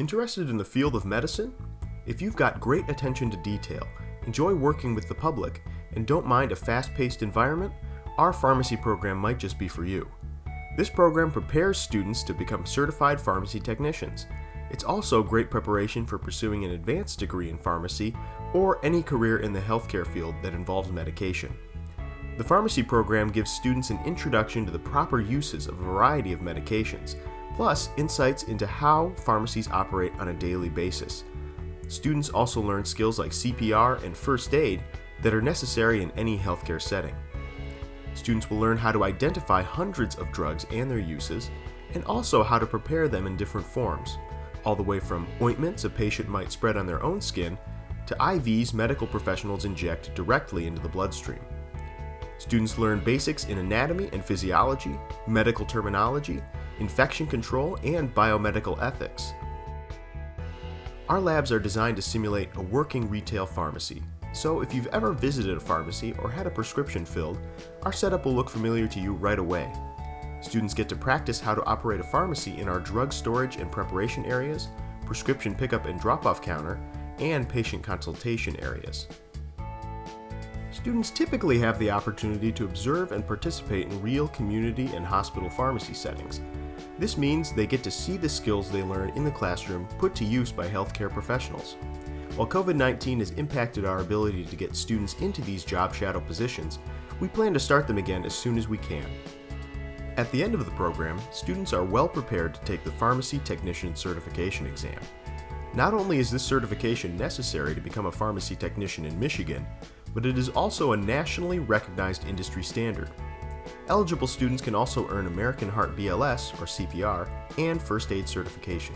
Interested in the field of medicine? If you've got great attention to detail, enjoy working with the public, and don't mind a fast paced environment, our pharmacy program might just be for you. This program prepares students to become certified pharmacy technicians. It's also great preparation for pursuing an advanced degree in pharmacy or any career in the healthcare field that involves medication. The pharmacy program gives students an introduction to the proper uses of a variety of medications, plus insights into how pharmacies operate on a daily basis. Students also learn skills like CPR and first aid that are necessary in any healthcare setting. Students will learn how to identify hundreds of drugs and their uses, and also how to prepare them in different forms, all the way from ointments a patient might spread on their own skin to IVs medical professionals inject directly into the bloodstream. Students learn basics in anatomy and physiology, medical terminology, infection control, and biomedical ethics. Our labs are designed to simulate a working retail pharmacy, so if you've ever visited a pharmacy or had a prescription filled, our setup will look familiar to you right away. Students get to practice how to operate a pharmacy in our drug storage and preparation areas, prescription pickup and drop-off counter, and patient consultation areas. Students typically have the opportunity to observe and participate in real community and hospital pharmacy settings. This means they get to see the skills they learn in the classroom put to use by healthcare professionals. While COVID-19 has impacted our ability to get students into these job shadow positions, we plan to start them again as soon as we can. At the end of the program, students are well prepared to take the Pharmacy Technician Certification exam. Not only is this certification necessary to become a pharmacy technician in Michigan, but it is also a nationally recognized industry standard. Eligible students can also earn American Heart BLS, or CPR, and First Aid certification.